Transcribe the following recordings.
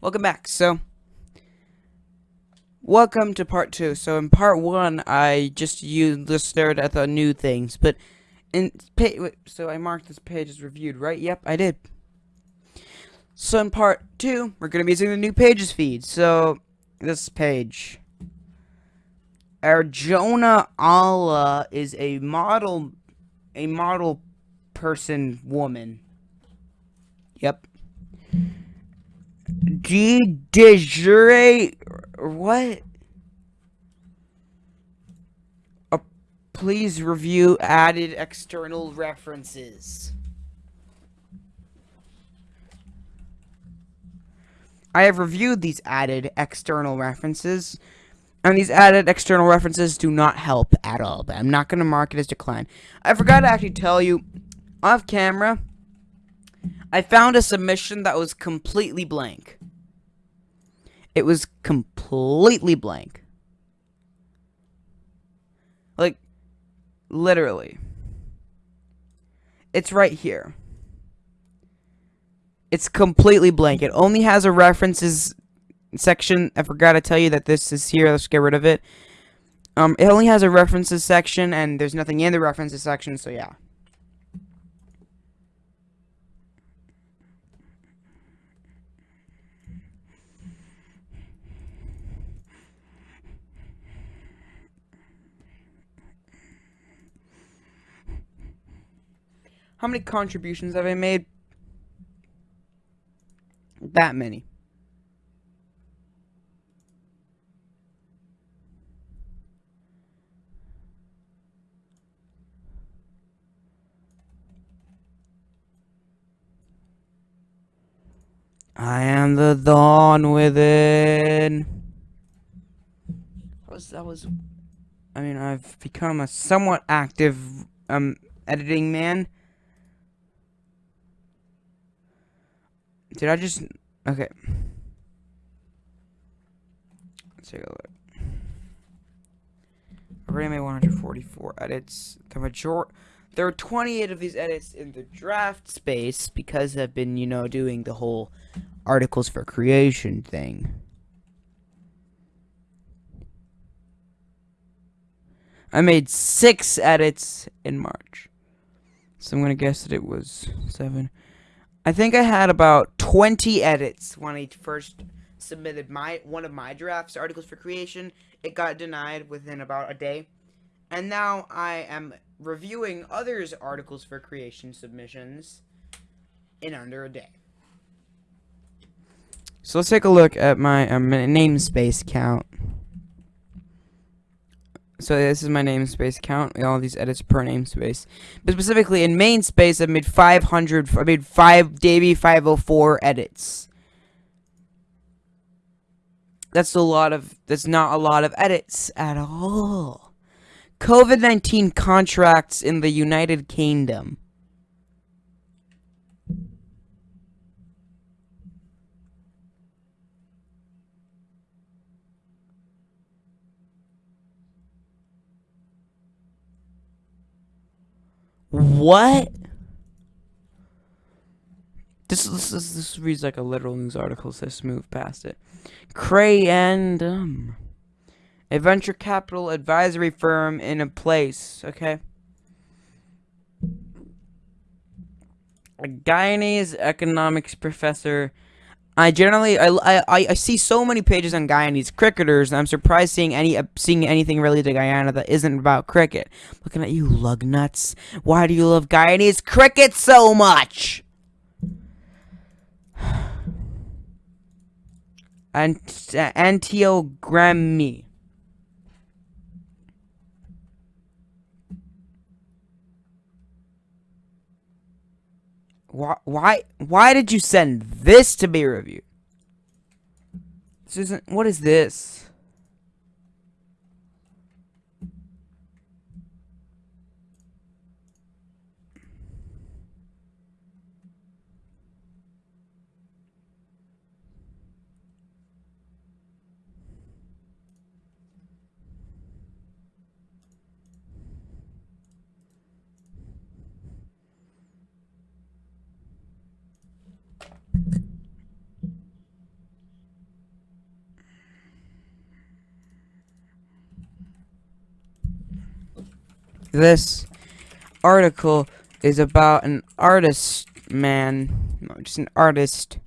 welcome back. So, welcome to part two. So, in part one, I just used just stared at the new things, but in so I marked this page as reviewed, right? Yep, I did. So, in part two, we're gonna be using the new pages feed. So, this page. Arjona Allah is a model, a model person woman. Yep. G de jure what? Uh, please review added external references. I have reviewed these added external references, and these added external references do not help at all, but I'm not going to mark it as decline. I forgot to actually tell you, off camera, I found a submission that was completely blank. It was completely blank. Like, literally. It's right here. It's completely blank. It only has a references section. I forgot to tell you that this is here. Let's get rid of it. Um, it only has a references section, and there's nothing in the references section, so yeah. How many contributions have I made? That many. I am the dawn within. That was, that was, I mean, I've become a somewhat active um editing man. Did I just... Okay. Let's take a look. Already made 144 edits. The major... There are 28 of these edits in the draft space because I've been, you know, doing the whole articles for creation thing. I made six edits in March. So I'm going to guess that it was seven. I think I had about 20 edits when I first submitted my one of my drafts, Articles for Creation. It got denied within about a day. And now I am reviewing others' Articles for Creation submissions in under a day. So let's take a look at my um, namespace count. So this is my namespace count. All these edits per namespace. But specifically in main space, I made 500. I made five Davy 504 edits. That's a lot of. That's not a lot of edits at all. COVID-19 contracts in the United Kingdom. What? This, this, this, this reads like a literal news article, so move past it. Crayandum. A venture capital advisory firm in a place, okay? A Guyanese economics professor I generally I, I I see so many pages on Guyanese cricketers, and I'm surprised seeing any uh, seeing anything related to Guyana that isn't about cricket. Looking at you, lug nuts. Why do you love Guyanese cricket so much? Ant uh, Antiogrammy. Why, why, why did you send this to be reviewed? This isn't, what is this? This article is about an artist man, just an artist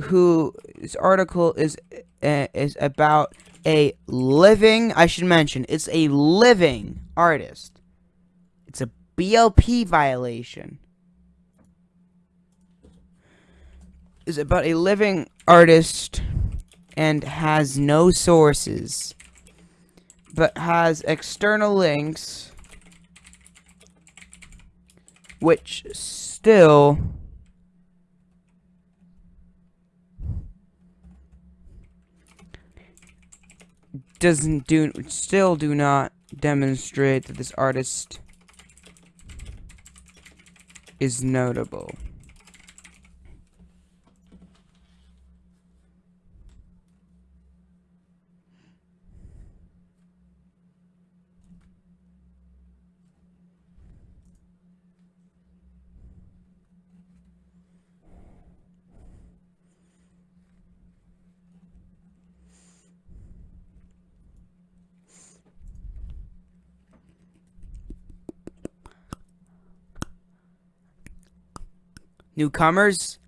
who this article is uh, is about a living. I should mention it's a living artist. It's a BLP violation. Is about a living artist and has no sources, but has external links, which still doesn't do still do not demonstrate that this artist is notable. Newcomers.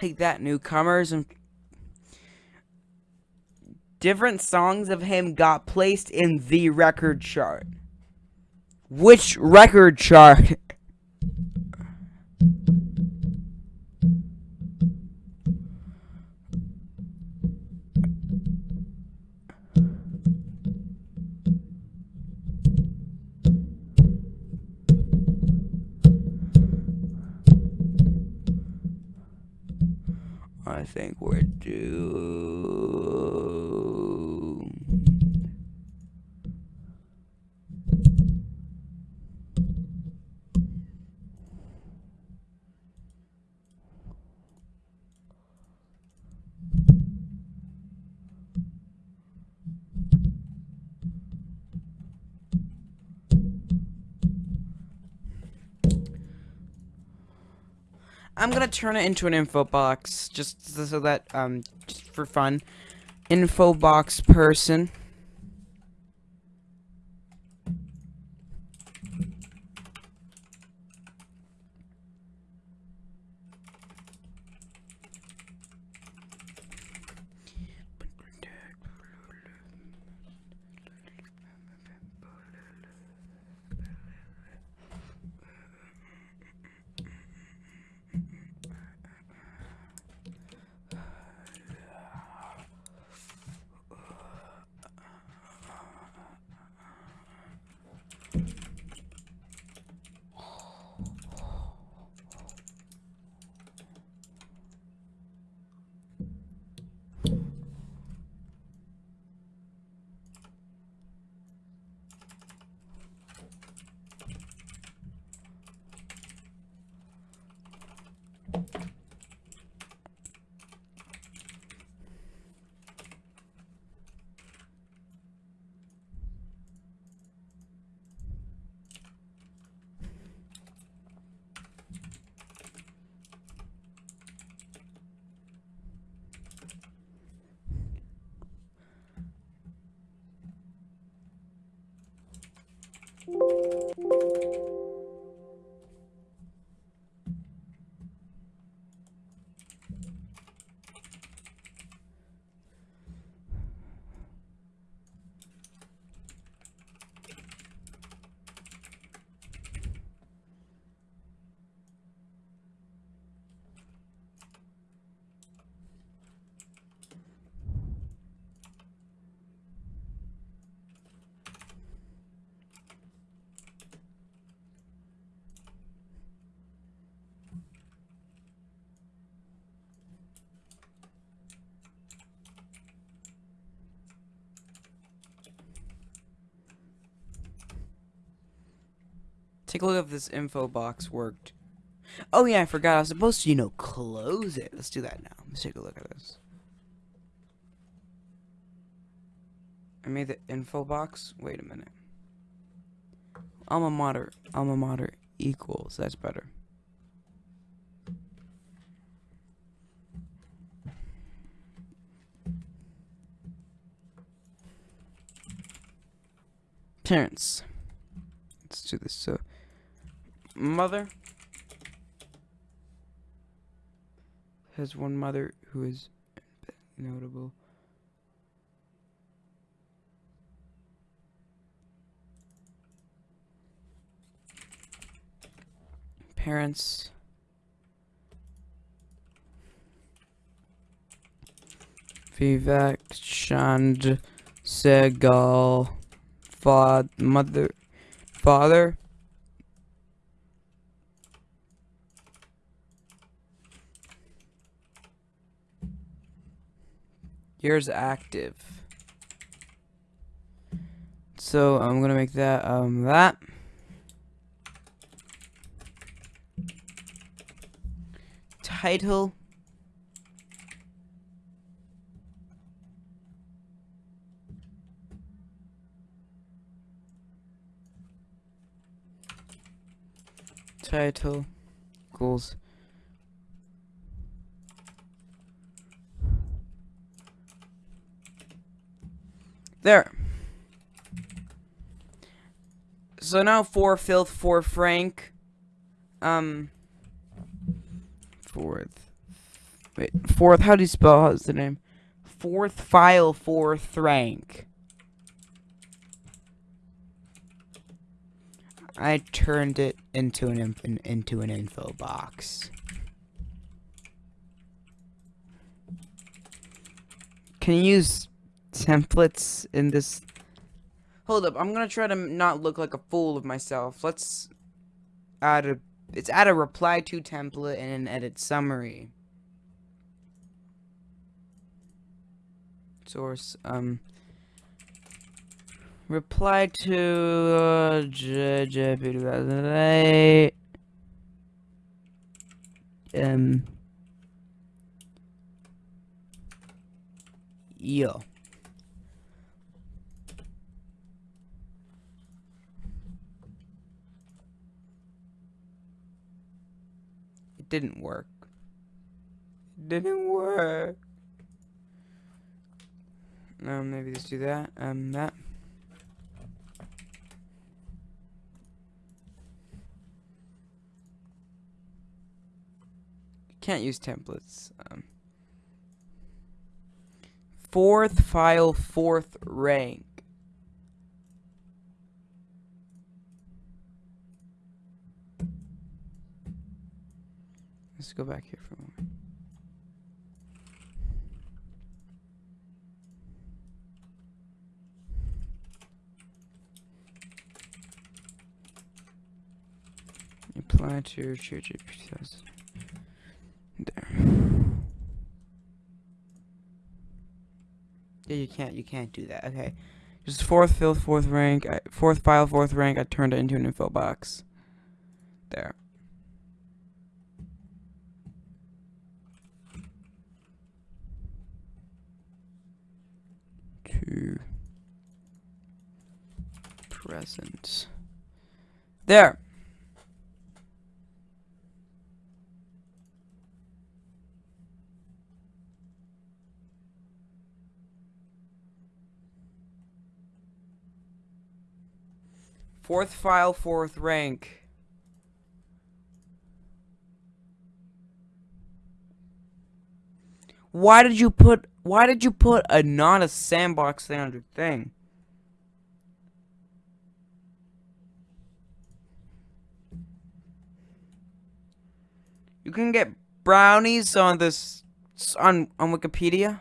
Take that, newcomers. And different songs of him got placed in the record chart. Which record chart? Think we're I'm gonna turn it into an info box, just so that, um, just for fun. Info box person. Take a look if this info box worked. Oh yeah, I forgot. I was supposed to, you know, close it. Let's do that now. Let's take a look at this. I made the info box. Wait a minute. Alma mater. Alma mater equals. That's better. parents. Let's do this. So, mother has one mother who is notable. Parents. Vivek Chand Sehgal. Father, mother, father. Years active. So I'm gonna make that um that. Title title goals there. So now for filth for frank um fourth. Wait fourth how do you spell how's the name? Fourth file fourth rank I turned it into an, into an info box. Can you use templates in this? Hold up, I'm gonna try to not look like a fool of myself. Let's add a, it's add a reply to template and an edit summary. Source, um, Reply to uh, JJ 2008. Um. Yo. Didn't work. Didn't work. Um, maybe let's do that. Um, that. Can't use templates. Um, fourth file, fourth rank. Let's go back here for a moment. Apply to church there. Yeah, you can't. You can't do that. Okay. Just fourth, fifth, fourth rank, fourth file, fourth rank. I turned it into an info box. There. To present. There. Fourth file, fourth rank. Why did you put why did you put a not a sandbox standard thing? You can get brownies on this on on Wikipedia.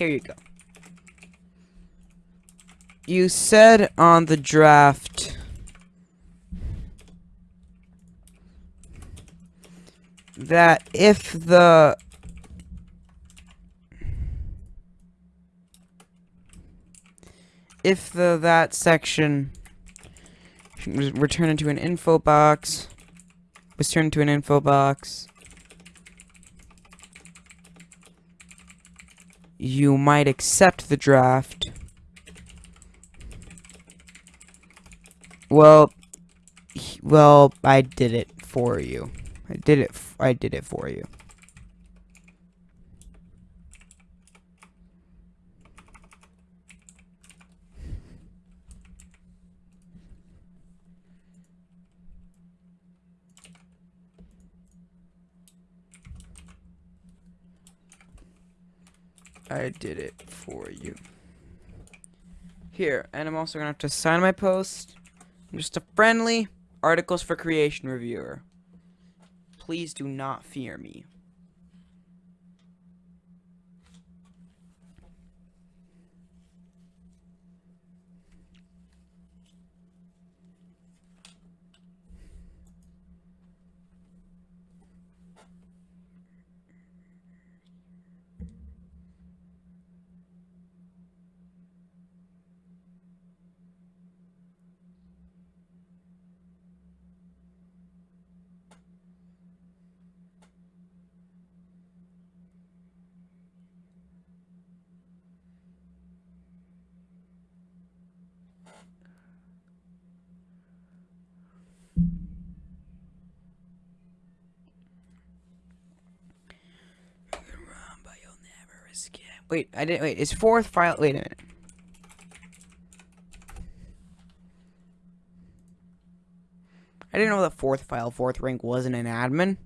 Here you go. You said on the draft that if the if the that section was turned into an info box was turned into an info box you might accept the draft. Well well I did it for you. I did it I did it for you I did it for you. Here, and I'm also gonna have to sign my post. I'm just a friendly articles for creation reviewer. Please do not fear me. Wait, I didn't. Wait, is fourth file? Wait a minute. I didn't know that fourth file, fourth rank wasn't an admin.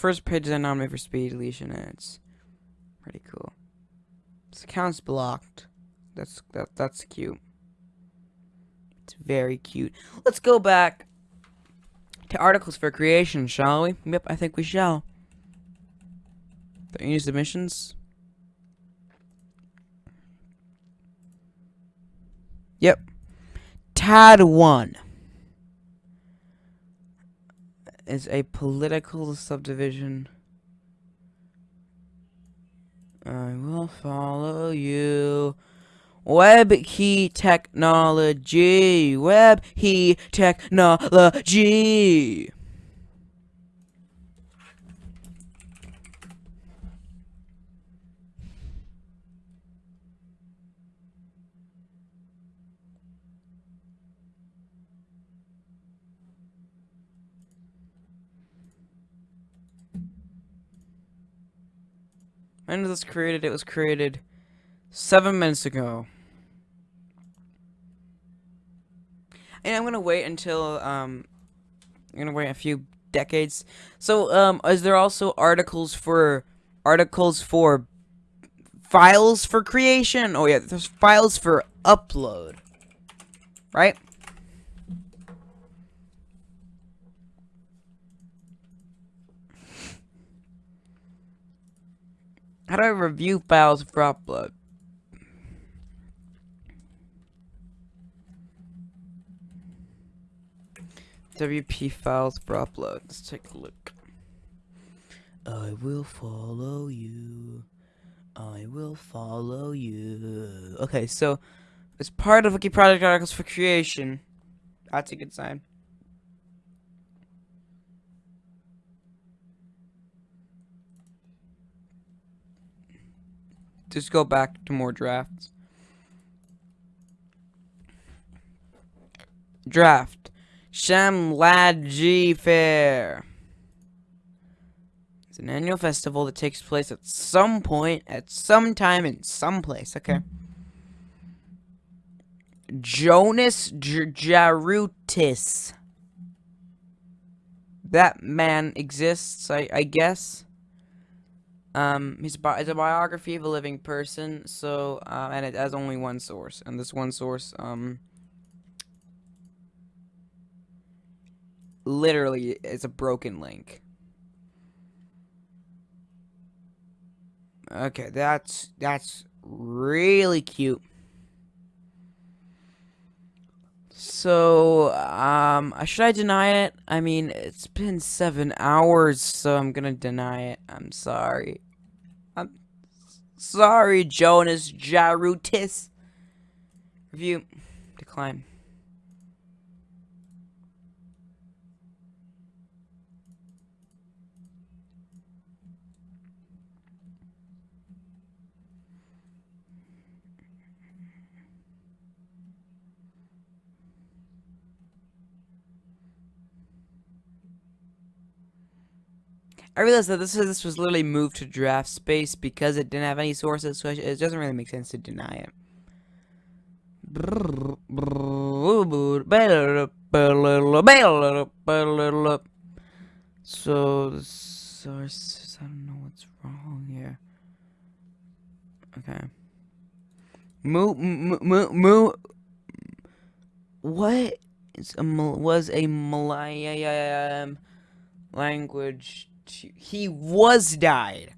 First page that I nominated for speed deletion, and it's pretty cool. This account's blocked. That's that that's cute. It's very cute. Let's go back to articles for creation, shall we? Yep, I think we shall. Any submissions? Yep. Tad one. Is a political subdivision. I will follow you. Web key technology. Web key technology. When was this created? It was created seven minutes ago. And I'm gonna wait until um I'm gonna wait a few decades. So um is there also articles for articles for files for creation? Oh yeah, there's files for upload. Right? How do I review files for upload? WP files for upload. Let's take a look. I will follow you. I will follow you. Okay, so as part of Wiki Project Articles for Creation, that's a good sign. Just go back to more drafts. Draft. Shamlaji Fair. It's an annual festival that takes place at some point, at some time, in some place. Okay. Jonas Jarutis. That man exists, I, I guess. Um, it's, bi it's a biography of a living person, so, uh, and it has only one source, and this one source, um, literally is a broken link. Okay, that's, that's really cute. So, um, should I deny it? I mean, it's been seven hours, so I'm gonna deny it. I'm sorry. I'm sorry, Jonas Jarutis. Review. Decline. I realized that this this was literally moved to draft space because it didn't have any sources, so it doesn't really make sense to deny it. So the sources, I don't know what's wrong here. Okay. Moo moo moo moo. What is a was a Malayan language he was died.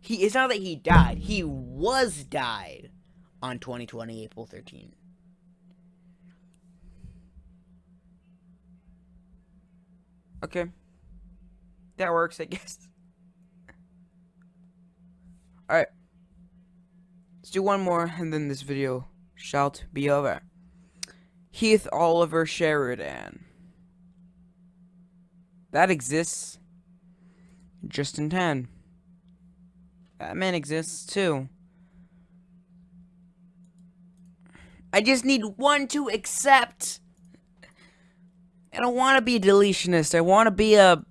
He it's not that he died. He was died on 2020 April 13. Okay. That works, I guess. Alright. Let's do one more and then this video shall be over. Heath Oliver Sheridan. That exists Justin 10. Batman exists too. I just need one to accept. I don't want to be a deletionist. I want to be a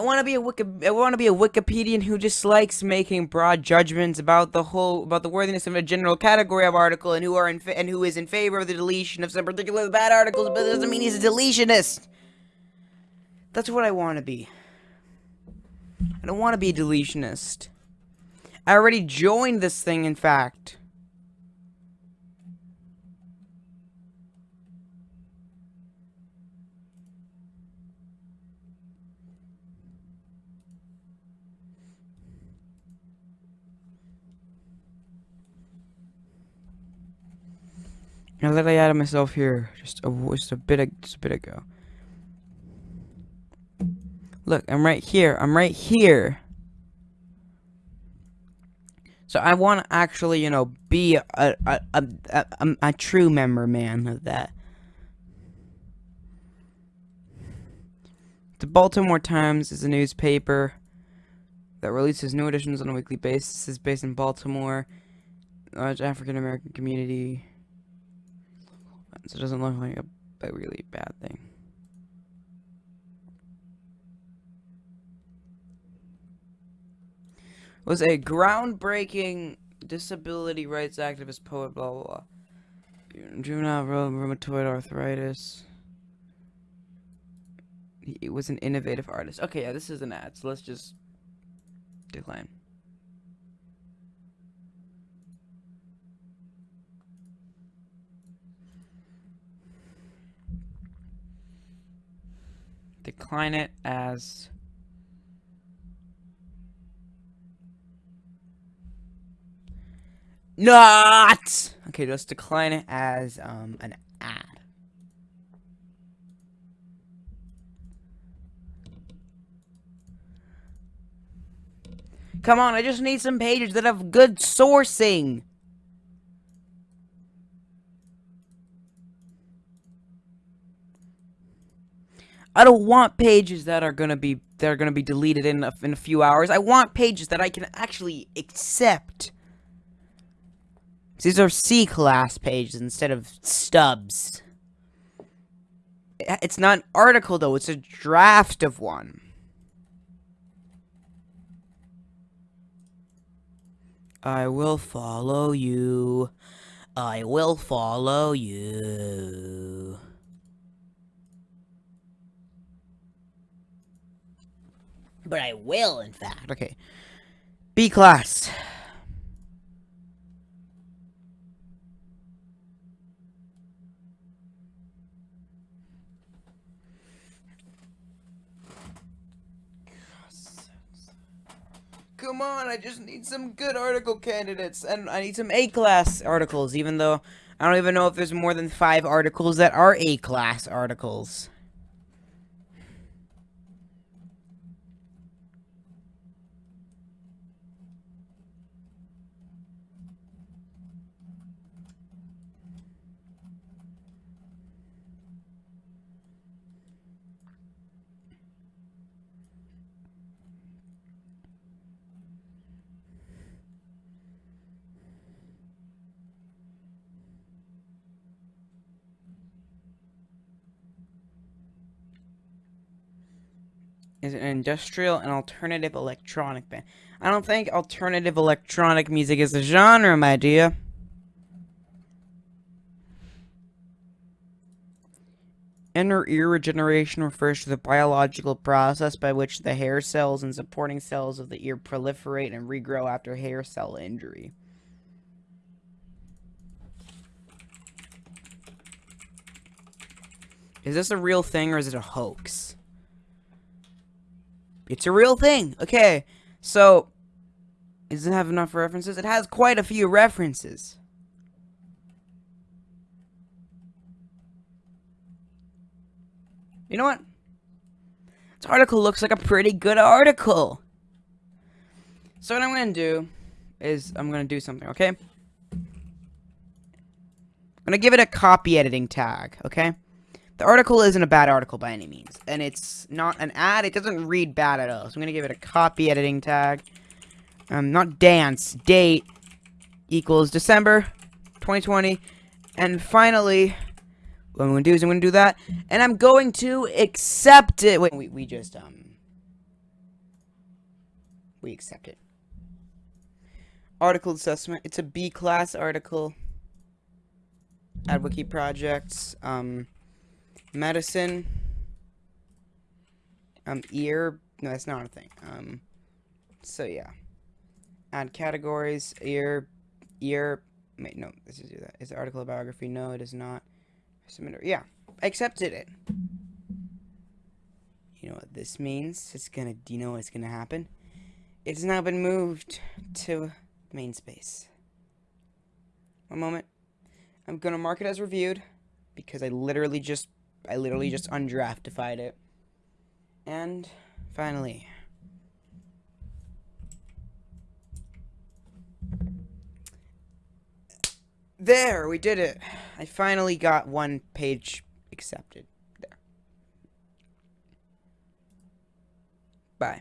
I want to be a Wiki I want to be a Wikipedian who just likes making broad judgments about the whole about the worthiness of a general category of article and who are in and who is in favor of the deletion of some particular bad articles, but it doesn't mean he's a deletionist. That's what I want to be. I don't want to be a deletionist. I already joined this thing, in fact. I literally added myself here just a just a bit just a bit ago. Look, I'm right here. I'm right here. So I want to actually, you know, be a a, a, a, a, true member man of that. The Baltimore Times is a newspaper that releases new editions on a weekly basis. It's based in Baltimore. Large African American community so it doesn't look like a, really bad thing. Was a groundbreaking disability rights activist, poet, blah, blah, blah. Juvenile rheumatoid arthritis. He was an innovative artist. Okay, yeah, this is an ad, so let's just decline. Decline it as not. Okay let's decline it as um an ad. Come on i just need some pages that have good sourcing I don't want pages that are gonna be that are gonna be deleted in a, in a few hours. I want pages that I can actually accept. These are C class pages instead of stubs. Eh, it's not an article though, it's a draft of one. I will follow you. I will follow you. But I will, in fact. Okay. B class. Come on, I just need some good article candidates, and I need some A-class articles, even though I don't even know if there's more than five articles that are A-class articles. Is an industrial and alternative electronic band. I don't think alternative electronic music is a genre, my dear. Inner ear regeneration refers to the biological process by which the hair cells and supporting cells of the ear proliferate and regrow after hair cell injury. Is this a real thing or is it a hoax? It's a real thing. Okay, so does it have enough references? It has quite a few references. You know what? This article looks like a pretty good article. So what I'm going to do is I'm going to do something, okay? I'm going to give it a copy editing tag, okay? The article isn't a bad article by any means, and it's not an ad. It doesn't read bad at all. So I'm gonna give it a copy editing tag. Um, not dance date equals December 2020, and finally, what I'm gonna do is I'm gonna do that, and I'm going to accept it. Wait, we we just um we accept it. Article assessment. It's a B class article. At Wiki Projects. Um medicine, um, ear, no, that's not a thing, um, so yeah, add categories, ear, ear, wait, no, this is that, is the article a biography, no, it is not, submitter, yeah, accepted it, you know what this means, it's gonna, do you know what's gonna happen, it's now been moved to main space, one moment, I'm gonna mark it as reviewed, because I literally just I literally just undraftified it. And finally. There, we did it. I finally got one page accepted. There. Bye.